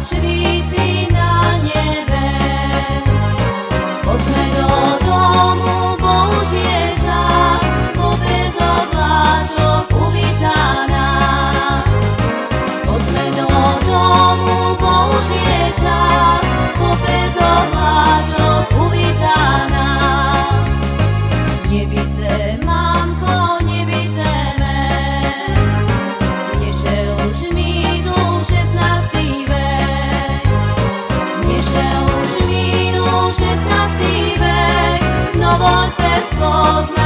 svíci na nebe. Poďme do domu, Bož bo bez obláčok uvítá nás. Poďme do domu, Bož čas, XVI vek, novolce spoznali.